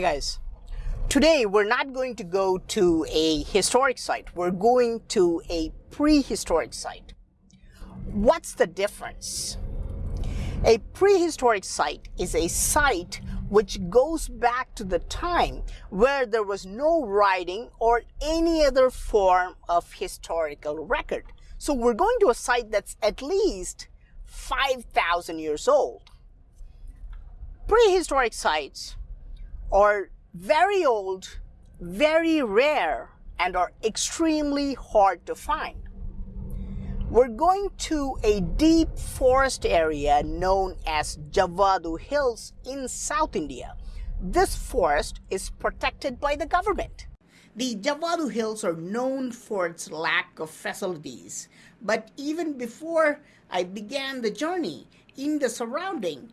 Hey guys, today we're not going to go to a historic site, we're going to a prehistoric site. What's the difference? A prehistoric site is a site which goes back to the time where there was no writing or any other form of historical record. So we're going to a site that's at least 5,000 years old. Prehistoric sites are very old, very rare, and are extremely hard to find. We're going to a deep forest area known as Javadu Hills in South India. This forest is protected by the government. The Javadu Hills are known for its lack of facilities, but even before I began the journey in the surrounding,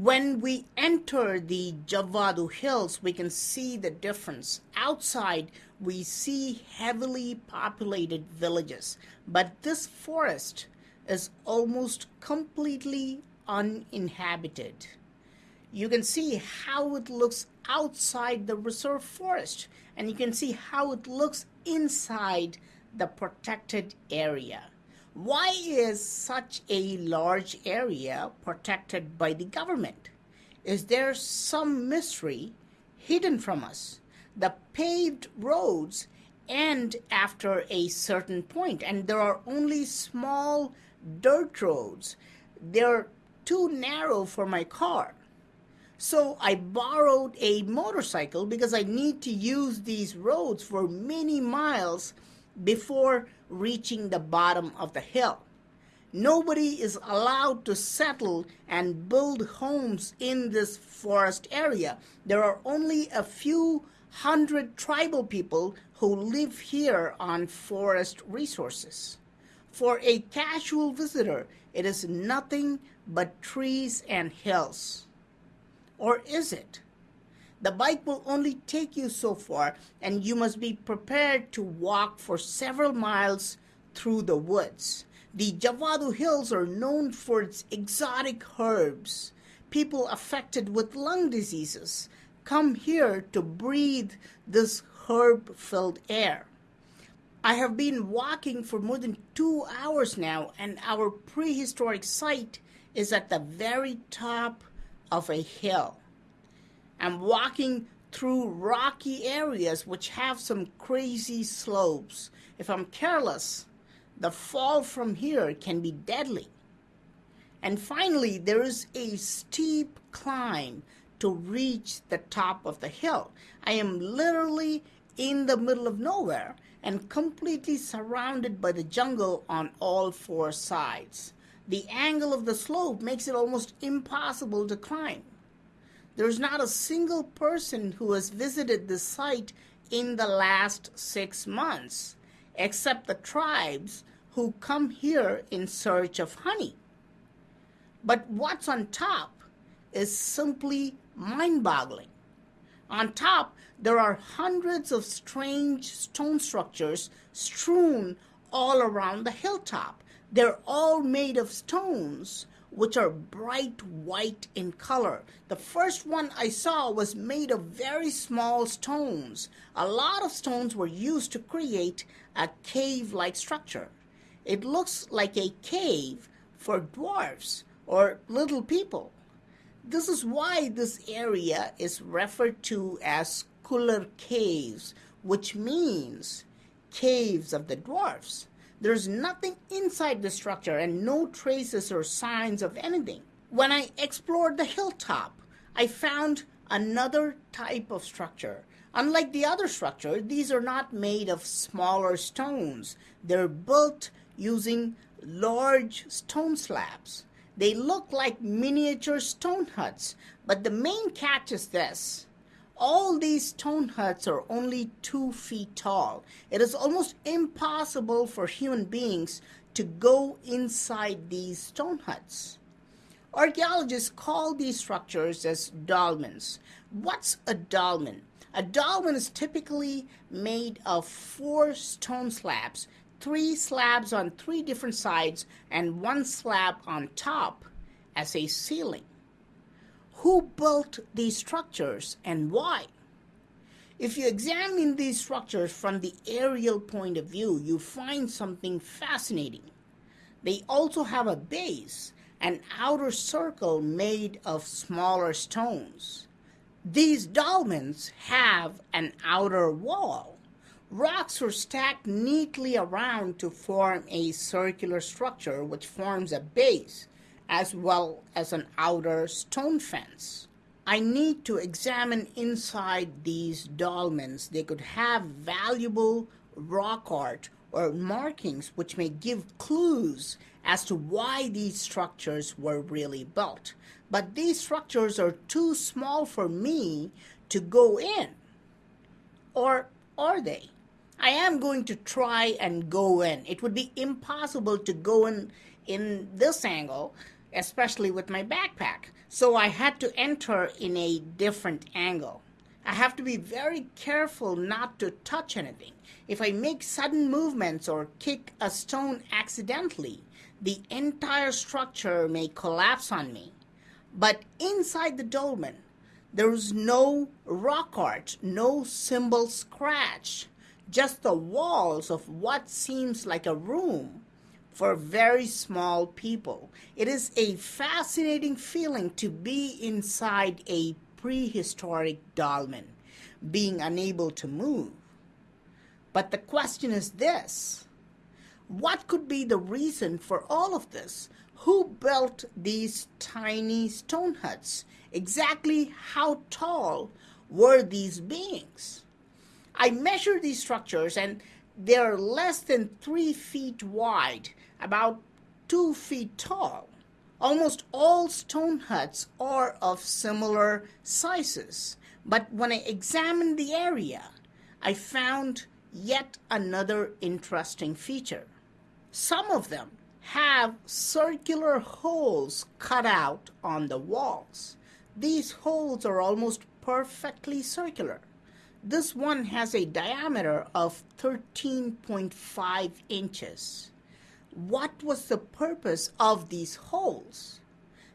When we enter the Javadu Hills, we can see the difference. Outside, we see heavily populated villages, but this forest is almost completely uninhabited. You can see how it looks outside the reserve forest, and you can see how it looks inside the protected area. Why is such a large area protected by the government? Is there some mystery hidden from us? The paved roads end after a certain point, and there are only small dirt roads. They're too narrow for my car. So I borrowed a motorcycle because I need to use these roads for many miles before reaching the bottom of the hill. Nobody is allowed to settle and build homes in this forest area. There are only a few hundred tribal people who live here on forest resources. For a casual visitor, it is nothing but trees and hills. Or is it? The bike will only take you so far, and you must be prepared to walk for several miles through the woods. The Javadu Hills are known for its exotic herbs. People affected with lung diseases come here to breathe this herb filled air. I have been walking for more than two hours now, and our prehistoric site is at the very top of a hill. I'm walking through rocky areas which have some crazy slopes. If I'm careless, the fall from here can be deadly. And finally, there is a steep climb to reach the top of the hill. I am literally in the middle of nowhere and completely surrounded by the jungle on all four sides. The angle of the slope makes it almost impossible to climb. There's not a single person who has visited this site in the last six months, except the tribes who come here in search of honey. But what's on top is simply mind boggling. On top, there are hundreds of strange stone structures strewn all around the hilltop. They're all made of stones which are bright white in color. The first one I saw was made of very small stones. A lot of stones were used to create a cave like structure. It looks like a cave for dwarfs or little people. This is why this area is referred to as Kuller Caves, which means caves of the dwarfs. There's nothing inside the structure and no traces or signs of anything. When I explored the hilltop, I found another type of structure. Unlike the other structure, these are not made of smaller stones. They're built using large stone slabs. They look like miniature stone huts, but the main catch is this. All these stone huts are only two feet tall. It is almost impossible for human beings to go inside these stone huts. Archaeologists call these structures as dolmens. What's a dolmen? A dolmen is typically made of four stone slabs, three slabs on three different sides, and one slab on top as a ceiling. Who built these structures and why? If you examine these structures from the aerial point of view, you find something fascinating. They also have a base, an outer circle made of smaller stones. These dolmens have an outer wall. Rocks are stacked neatly around to form a circular structure which forms a base as well as an outer stone fence. I need to examine inside these dolmens. They could have valuable rock art or markings which may give clues as to why these structures were really built. But these structures are too small for me to go in. Or are they? I am going to try and go in. It would be impossible to go in in this angle especially with my backpack. So I had to enter in a different angle. I have to be very careful not to touch anything. If I make sudden movements or kick a stone accidentally, the entire structure may collapse on me. But inside the dolmen, there is no rock art, no symbol scratch, just the walls of what seems like a room for very small people. It is a fascinating feeling to be inside a prehistoric dolmen, being unable to move. But the question is this what could be the reason for all of this? Who built these tiny stone huts? Exactly how tall were these beings? I measured these structures and they're less than three feet wide about two feet tall. Almost all stone huts are of similar sizes, but when I examined the area, I found yet another interesting feature. Some of them have circular holes cut out on the walls. These holes are almost perfectly circular. This one has a diameter of 13.5 inches. What was the purpose of these holes?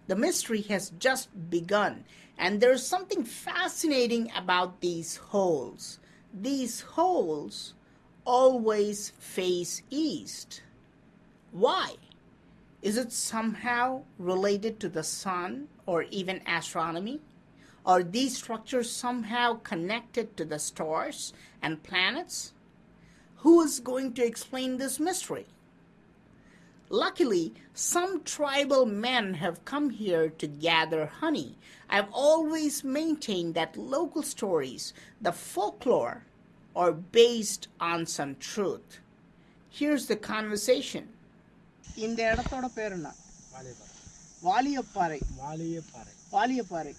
The mystery has just begun, and there's something fascinating about these holes. These holes always face east. Why? Is it somehow related to the sun or even astronomy? Are these structures somehow connected to the stars and planets? Who is going to explain this mystery? Luckily, some tribal men have come here to gather honey. I've always maintained that local stories, the folklore, are based on some truth. Here's the conversation. இந்த இடத்தோட பேர் என்ன வாலியப்பாறை வாலியப்பாறை வாலியப்பாறை வாலியப்பாறை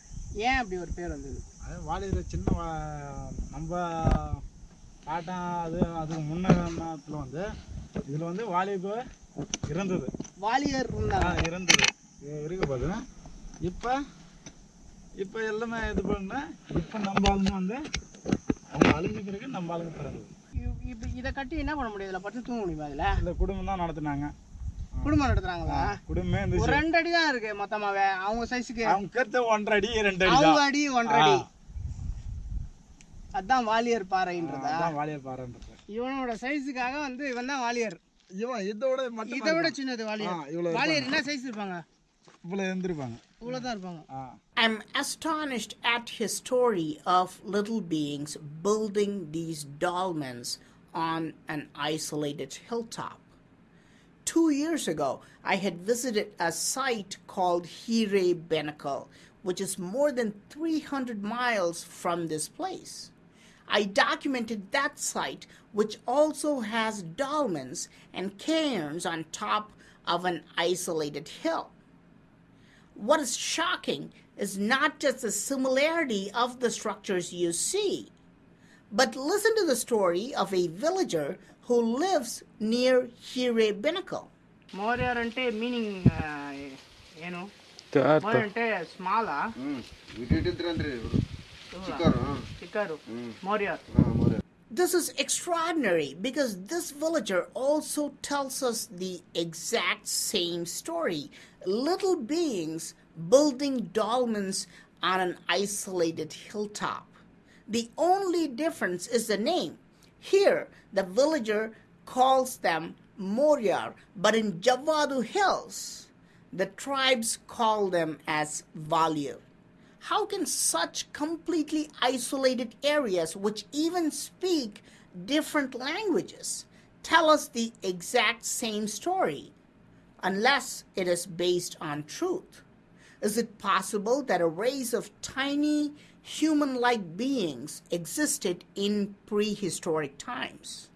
ஏன் அப்படி ஒரு பேர் வந்தது அது வாலியில் சின்ன வா- நம்ம பாட்டன் அது அதுக்கு முன்னத்தில் வந்து இதில் வந்து வாலிபு இருந்தது. வாலியர் இருந்தாங்க. இருந்தது. இருக்க போது இப்போ இப்போ எல்லாமே இது பண்ண இப்போ நம்ம ஆளுங்க வந்து அவங்க அழிஞ்ச பிறகு நம்ம ஆளுங்க பிறந்தது. இப்ப இதை கட்டி என்ன பண்ண முடியும்? இதில் படுத்து தூங்க முடியுமா இதுல? இந்த குடும்பம் தான் நடத்துனாங்க. குடும்பம் நடத்துறாங்களா? குடும்பமே இருந்துச்சு ரெண்டு அடி தான் இருக்கு மொத்தமாவே. அவங்க சைஸுக்கு. அவங்க கருத்து ஒன்றரை அடி ரெண்டு அடி அவங்க அடி ஒன்றரை அடி. அதான் வாலியர் பாறைன்றதா. அதான் வாலியர் பாறைன்றது. இவனோட சைஸுக்காக வந்து இவன் தான் வாலியர். I'm astonished at his story of little beings building these dolmens on an isolated hilltop. Two years ago, I had visited a site called Hire Benakal, which is more than 300 miles from this place. I documented that site, which also has dolmens and cairns on top of an isolated hill. What is shocking is not just the similarity of the structures you see, but listen to the story of a villager who lives near Hire Benakal. Meaning uh, you know, small ಬಿಟ್ಟಿದ್ರಂದ್ರಿ Hmm. Ah, this is extraordinary because this villager also tells us the exact same story. Little beings building dolmens on an isolated hilltop. The only difference is the name. Here, the villager calls them Moriar, but in Javadu Hills, the tribes call them as Valyu. How can such completely isolated areas, which even speak different languages, tell us the exact same story, unless it is based on truth? Is it possible that a race of tiny human like beings existed in prehistoric times?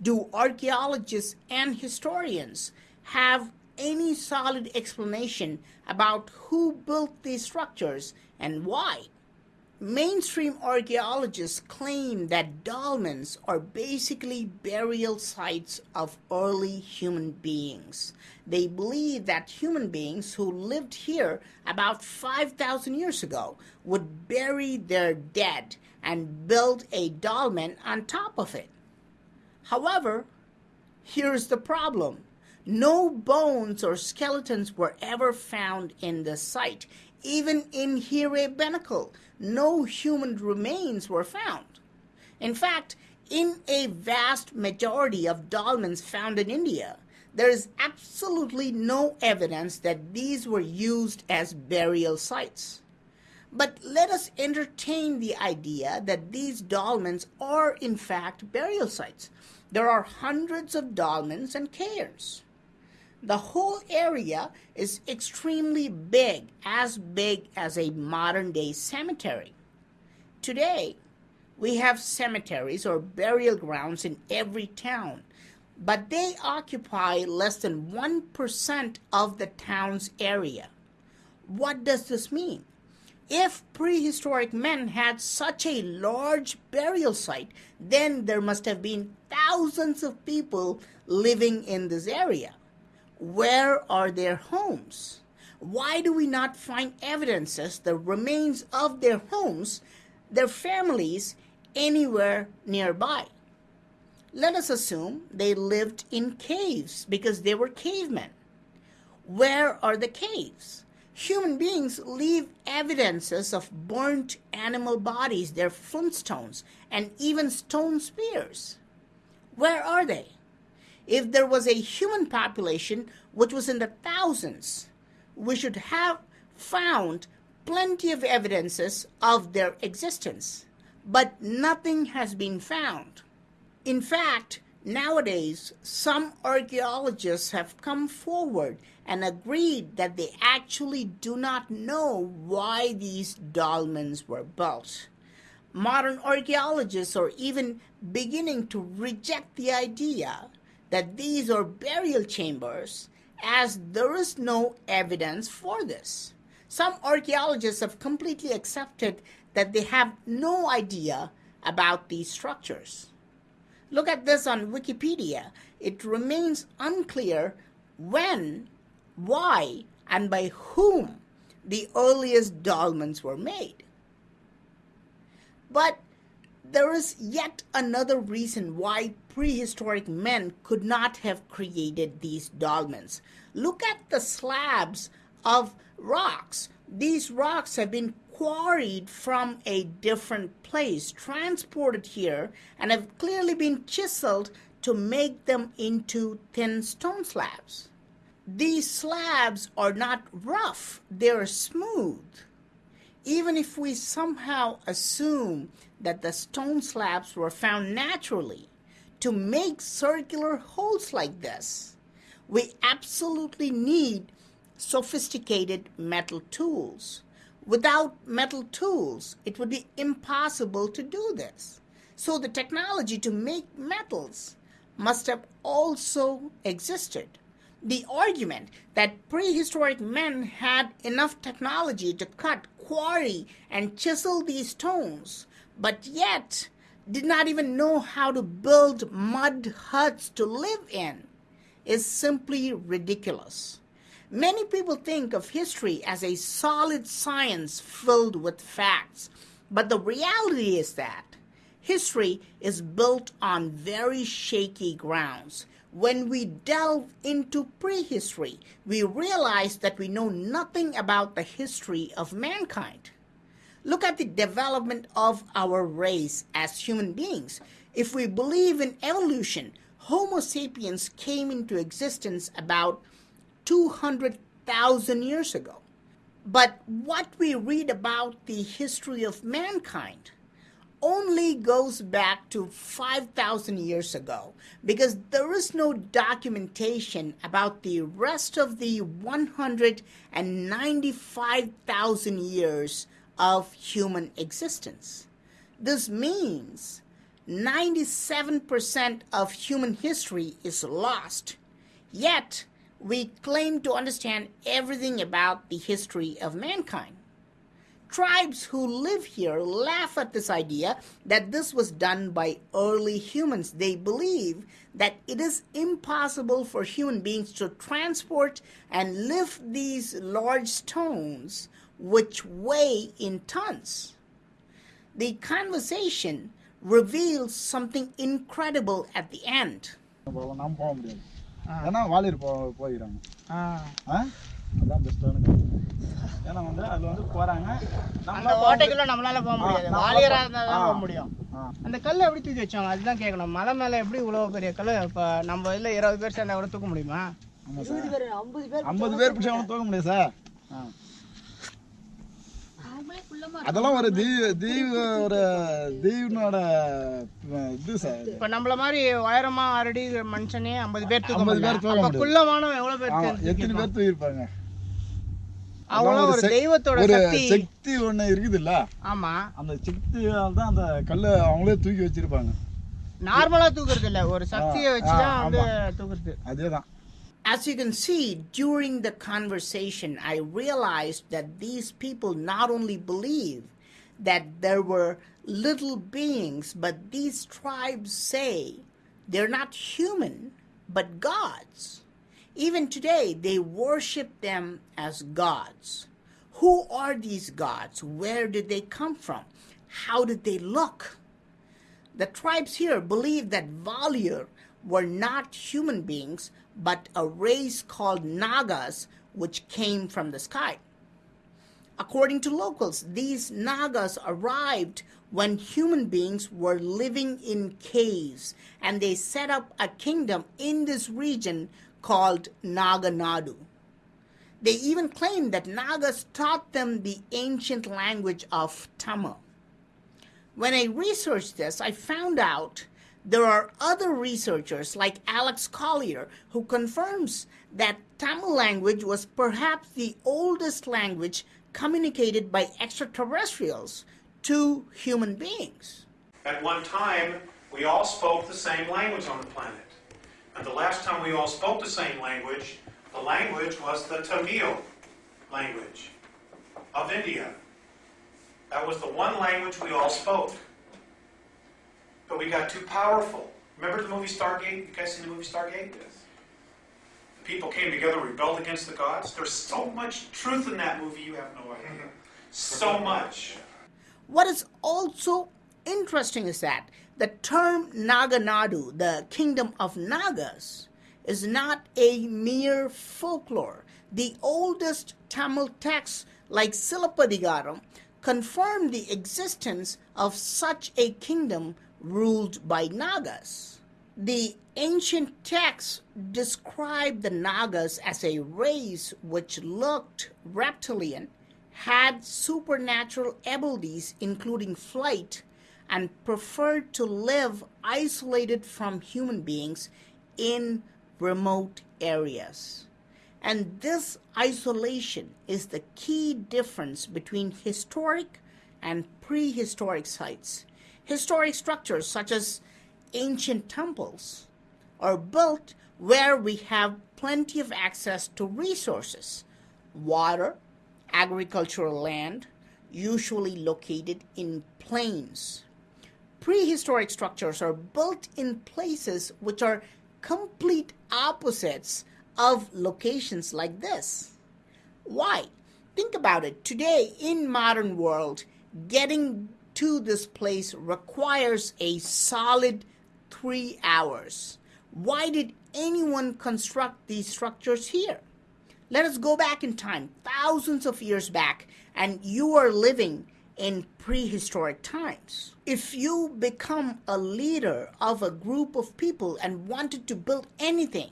Do archaeologists and historians have any solid explanation about who built these structures and why? Mainstream archaeologists claim that dolmens are basically burial sites of early human beings. They believe that human beings who lived here about 5,000 years ago would bury their dead and build a dolmen on top of it. However, here's the problem no bones or skeletons were ever found in the site. Even in Hire Benakal, no human remains were found. In fact, in a vast majority of dolmens found in India, there is absolutely no evidence that these were used as burial sites. But let us entertain the idea that these dolmens are in fact burial sites. There are hundreds of dolmens and cairns. The whole area is extremely big, as big as a modern day cemetery. Today, we have cemeteries or burial grounds in every town, but they occupy less than 1% of the town's area. What does this mean? If prehistoric men had such a large burial site, then there must have been thousands of people living in this area. Where are their homes? Why do we not find evidences, the remains of their homes, their families, anywhere nearby? Let us assume they lived in caves because they were cavemen. Where are the caves? Human beings leave evidences of burnt animal bodies, their flintstones, and even stone spears. Where are they? If there was a human population which was in the thousands, we should have found plenty of evidences of their existence, but nothing has been found. In fact, nowadays, some archaeologists have come forward and agreed that they actually do not know why these dolmens were built. Modern archaeologists are even beginning to reject the idea that these are burial chambers as there is no evidence for this. Some archaeologists have completely accepted that they have no idea about these structures. Look at this on Wikipedia. It remains unclear when, why, and by whom the earliest dolmens were made. But there is yet another reason why prehistoric men could not have created these dolmens. Look at the slabs of rocks. These rocks have been quarried from a different place, transported here, and have clearly been chiseled to make them into thin stone slabs. These slabs are not rough, they're smooth. Even if we somehow assume that the stone slabs were found naturally to make circular holes like this, we absolutely need sophisticated metal tools. Without metal tools, it would be impossible to do this. So the technology to make metals must have also existed. The argument that prehistoric men had enough technology to cut, quarry, and chisel these stones, but yet did not even know how to build mud huts to live in, is simply ridiculous. Many people think of history as a solid science filled with facts, but the reality is that history is built on very shaky grounds. When we delve into prehistory, we realize that we know nothing about the history of mankind. Look at the development of our race as human beings. If we believe in evolution, Homo sapiens came into existence about 200,000 years ago. But what we read about the history of mankind only goes back to 5,000 years ago because there is no documentation about the rest of the 195,000 years of human existence. This means 97% of human history is lost, yet we claim to understand everything about the history of mankind. Tribes who live here laugh at this idea that this was done by early humans. They believe that it is impossible for human beings to transport and lift these large stones, which weigh in tons. The conversation reveals something incredible at the end. நம்ம போக முடியாது ஏன்னா வாலியர் போ போயிடுறாங்க. அதான் பெஸ்ட்டான ஏன்னா வந்து அதில் வந்து போகிறாங்க அந்த ஓட்டைக்குள்ள நம்மளால போக முடியாது. ஆ, வாலியரா இருந்தா தான் ஆ. போக முடியும் அந்த கல்லை எப்படி தூக்கி வச்சாங்க அதுதான் கேட்கணும். மலை மேல எப்படி இவ்வளவு பெரிய கல் இப்ப நம்ம இதுல இருபது பேர் சேர்ந்தா கூட தூக்க முடியுமா? ஆமாம் சார். ஐம்பது பேர் பிடிச்சா அவனை தூக்க முடியாது சார். ஆ. அதெல்லாம் ஒரு தீ தீவு ஒரு தீவனோட இது சார் இப்ப நம்மள மாதிரி உயரமா அரடி மனுஷனே ஐம்பது பேர் தூக்க 50 முடியல. பேர் தூக்க. குள்ளமானவன் எவ்வளவு பேர் எத்தனை பேர் தூக்கியிருப்பாங்க? அவ்வளவு ஒரு தெய்வத்தோட ஒரு சக்தி. சக்தி ஒண்ணு இருக்குதுல்ல? ஆமா. அந்த சக்தியால் தான் அந்த கல்லை அவங்களே தூக்கி வச்சிருப்பாங்க. நார்மலா தூக்குறது இல்ல ஒரு சக்தியை வச்சுதான் வந்து. தூக்குறது. அதே தான் As you can see, during the conversation, I realized that these people not only believe that there were little beings, but these tribes say they're not human, but gods. Even today, they worship them as gods. Who are these gods? Where did they come from? How did they look? The tribes here believe that Valier were not human beings, but a race called Nagas, which came from the sky. According to locals, these Nagas arrived when human beings were living in caves and they set up a kingdom in this region called Naganadu. They even claim that Nagas taught them the ancient language of Tamil. When I researched this, I found out there are other researchers like Alex Collier who confirms that Tamil language was perhaps the oldest language communicated by extraterrestrials to human beings. At one time, we all spoke the same language on the planet. And the last time we all spoke the same language, the language was the Tamil language of India. That was the one language we all spoke. But we got too powerful. Remember the movie Stargate? You guys seen the movie Stargate? Yes. The people came together, rebelled against the gods. There's so much truth in that movie, you have no idea. Mm-hmm. So much. What is also interesting is that the term Naganadu, the kingdom of Nagas, is not a mere folklore. The oldest Tamil texts, like Silappatikaram, confirm the existence of such a kingdom ruled by Nagas. The ancient texts describe the Nagas as a race which looked reptilian, had supernatural abilities including flight, and preferred to live isolated from human beings in remote areas. And this isolation is the key difference between historic and prehistoric sites. Historic structures, such as ancient temples, are built where we have plenty of access to resources water, agricultural land, usually located in plains. Prehistoric structures are built in places which are complete opposites of locations like this. Why? Think about it. Today in modern world, getting to this place requires a solid 3 hours. Why did anyone construct these structures here? Let us go back in time, thousands of years back, and you are living in prehistoric times. If you become a leader of a group of people and wanted to build anything,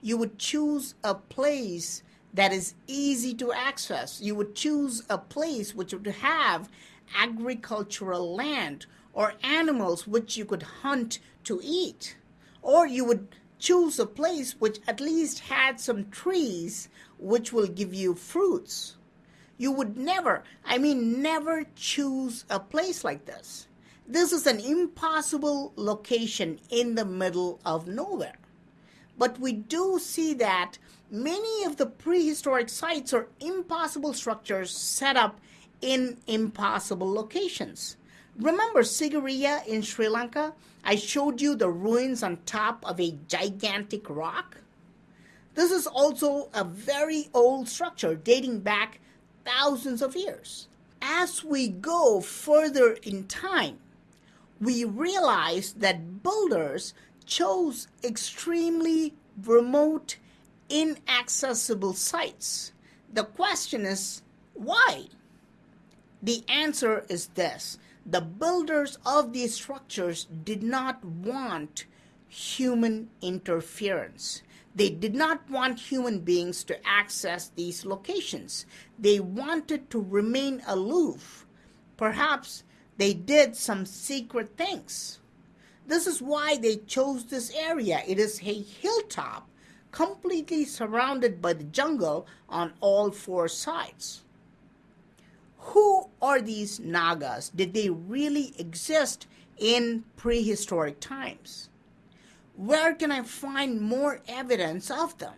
you would choose a place that is easy to access. You would choose a place which would have agricultural land or animals which you could hunt to eat. Or you would choose a place which at least had some trees which will give you fruits. You would never, I mean, never choose a place like this. This is an impossible location in the middle of nowhere. But we do see that many of the prehistoric sites are impossible structures set up in impossible locations. Remember Sigiriya in Sri Lanka? I showed you the ruins on top of a gigantic rock. This is also a very old structure dating back thousands of years. As we go further in time, we realize that builders chose extremely remote, inaccessible sites. The question is, why? The answer is this the builders of these structures did not want human interference. They did not want human beings to access these locations. They wanted to remain aloof. Perhaps they did some secret things. This is why they chose this area. It is a hilltop completely surrounded by the jungle on all four sides. Who are these Nagas? Did they really exist in prehistoric times? Where can I find more evidence of them?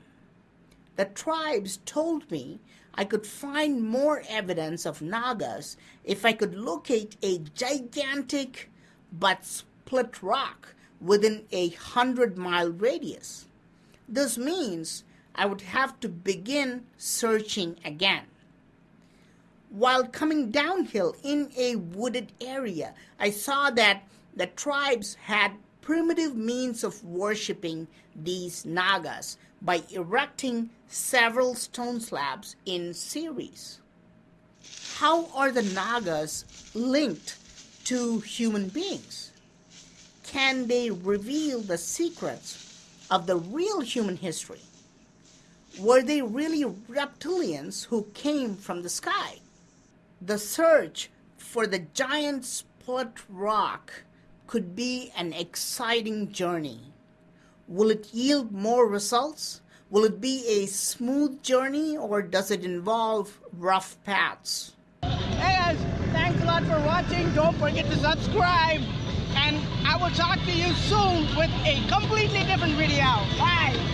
The tribes told me I could find more evidence of Nagas if I could locate a gigantic but split rock within a hundred mile radius. This means I would have to begin searching again. While coming downhill in a wooded area, I saw that the tribes had primitive means of worshipping these Nagas by erecting several stone slabs in series. How are the Nagas linked to human beings? Can they reveal the secrets of the real human history? Were they really reptilians who came from the sky? The search for the giant split rock could be an exciting journey. Will it yield more results? Will it be a smooth journey or does it involve rough paths? Hey guys, thanks a lot for watching. Don't forget to subscribe. And I will talk to you soon with a completely different video. Bye.